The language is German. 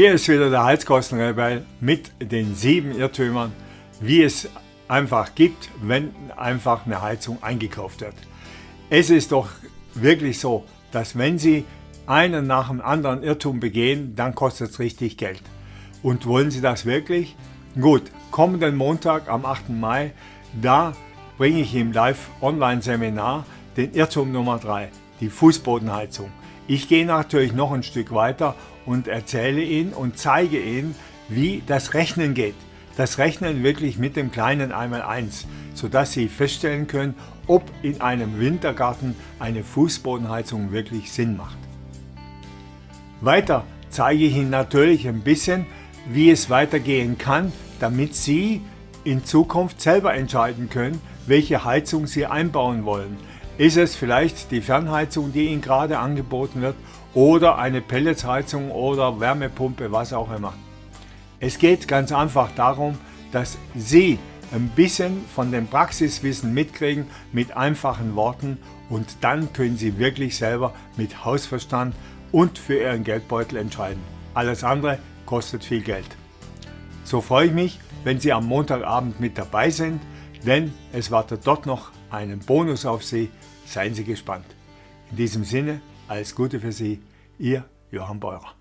Hier ist wieder der Heizkostenrebell mit den sieben Irrtümern, wie es einfach gibt, wenn einfach eine Heizung eingekauft wird. Es ist doch wirklich so, dass wenn Sie einen nach dem anderen Irrtum begehen, dann kostet es richtig Geld. Und wollen Sie das wirklich? Gut, kommenden Montag am 8. Mai, da bringe ich im Live-Online-Seminar den Irrtum Nummer 3, die Fußbodenheizung. Ich gehe natürlich noch ein Stück weiter und erzähle Ihnen und zeige Ihnen, wie das Rechnen geht. Das Rechnen wirklich mit dem kleinen Einmal-Eins, sodass Sie feststellen können, ob in einem Wintergarten eine Fußbodenheizung wirklich Sinn macht. Weiter zeige ich Ihnen natürlich ein bisschen, wie es weitergehen kann, damit Sie in Zukunft selber entscheiden können, welche Heizung Sie einbauen wollen. Ist es vielleicht die Fernheizung, die Ihnen gerade angeboten wird oder eine Pelletsheizung oder Wärmepumpe, was auch immer. Es geht ganz einfach darum, dass Sie ein bisschen von dem Praxiswissen mitkriegen mit einfachen Worten und dann können Sie wirklich selber mit Hausverstand und für Ihren Geldbeutel entscheiden. Alles andere kostet viel Geld. So freue ich mich, wenn Sie am Montagabend mit dabei sind, denn es wartet dort noch einen Bonus auf Sie Seien Sie gespannt. In diesem Sinne, alles Gute für Sie, Ihr Johann Beurer.